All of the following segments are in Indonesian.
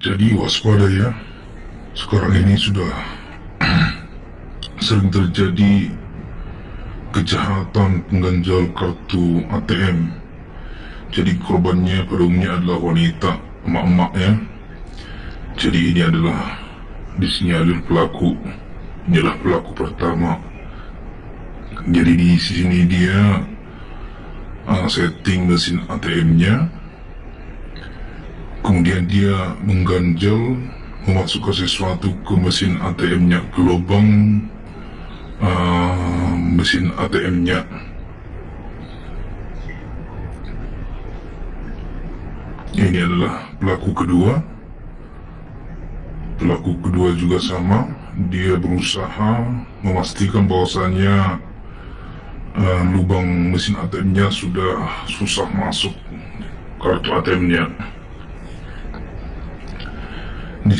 Jadi waspada ya. Sekarang ini sudah sering terjadi kejahatan pengganjal kartu ATM. Jadi korbannya pada umumnya adalah wanita, emak-emak ya. Jadi ini adalah disinyalir pelaku. Inilah pelaku pertama. Jadi di sini dia uh, setting mesin ATM-nya kemudian dia mengganjal memasukkan sesuatu ke mesin ATM-nya ke lubang uh, mesin ATM-nya ini adalah pelaku kedua. Pelaku kedua juga sama. Dia berusaha memastikan bahwasannya uh, lubang mesin ATM-nya sudah susah masuk kartu ATM-nya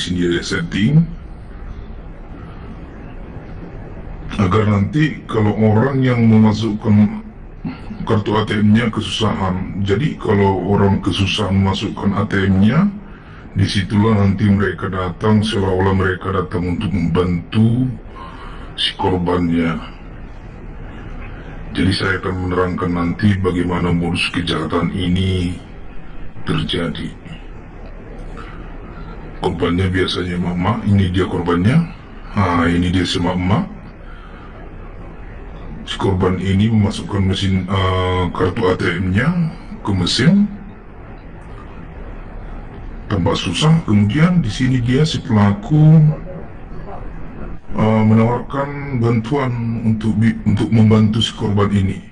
ada setting agar nanti kalau orang yang memasukkan kartu ATM-nya kesusahan. Jadi kalau orang kesusahan memasukkan ATM-nya di situlah nanti mereka datang seolah-olah mereka datang untuk membantu si korbannya. Jadi saya akan menerangkan nanti bagaimana modus kejahatan ini terjadi korbannya biasanya mama ini dia korbannya. Ah ini dia si mama si korban ini memasukkan mesin uh, kartu ATM-nya ke mesin. Tanpa susah. Kemudian di sini dia si pelaku uh, menawarkan bantuan untuk untuk membantu si korban ini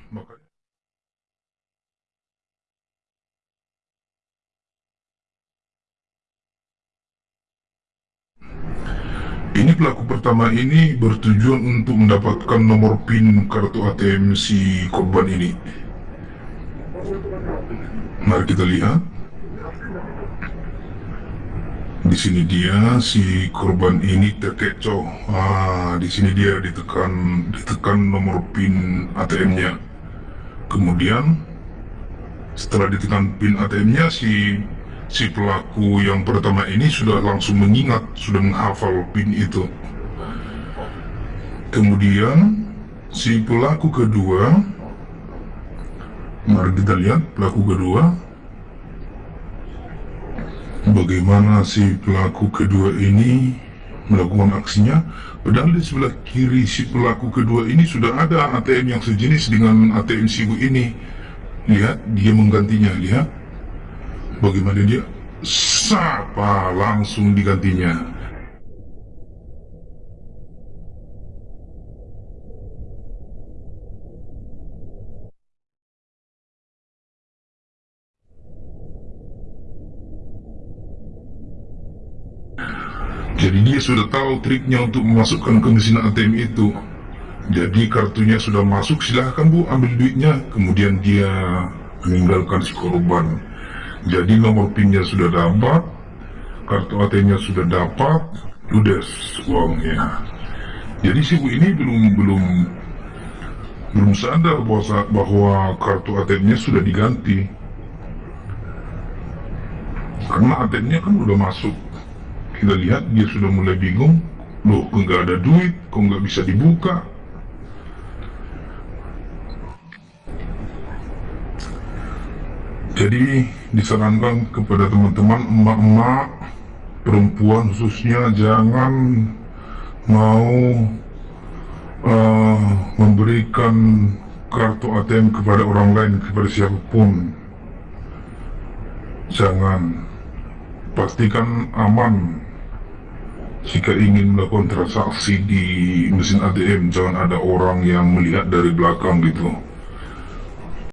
Ini pelaku pertama ini bertujuan untuk mendapatkan nomor PIN kartu ATM si korban ini. Mari kita lihat. Di sini dia si korban ini terkecoh. Ah, di sini dia ditekan ditekan nomor PIN ATM-nya. Kemudian setelah ditekan PIN ATM-nya si si pelaku yang pertama ini sudah langsung mengingat, sudah menghafal PIN itu. Kemudian si pelaku kedua, mari kita lihat pelaku kedua, bagaimana si pelaku kedua ini melakukan aksinya. Padahal di sebelah kiri si pelaku kedua ini sudah ada ATM yang sejenis dengan ATM si ibu ini. Lihat, dia menggantinya, lihat bagaimana dia? Sapa langsung digantinya? Jadi dia sudah tahu triknya untuk memasukkan ke mesin ATM itu. Jadi kartunya sudah masuk silahkan bu ambil duitnya. Kemudian dia meninggalkan si korban jadi nomor pinnya sudah dapat kartu ATM-nya sudah dapat ludes uangnya. Jadi si bu ini belum belum belum sadar bahwa, bahwa kartu ATM-nya sudah diganti. Karena ATM-nya kan udah masuk. Kita lihat dia sudah mulai bingung. Loh kok nggak ada duit? Kok nggak bisa dibuka Jadi disarankan kepada teman-teman emak-emak perempuan khususnya jangan mau uh, memberikan kartu ATM kepada orang lain kepada siapa pun. Jangan. Pastikan aman. Jika ingin melakukan transaksi di mesin ATM jangan ada orang yang melihat dari belakang gitu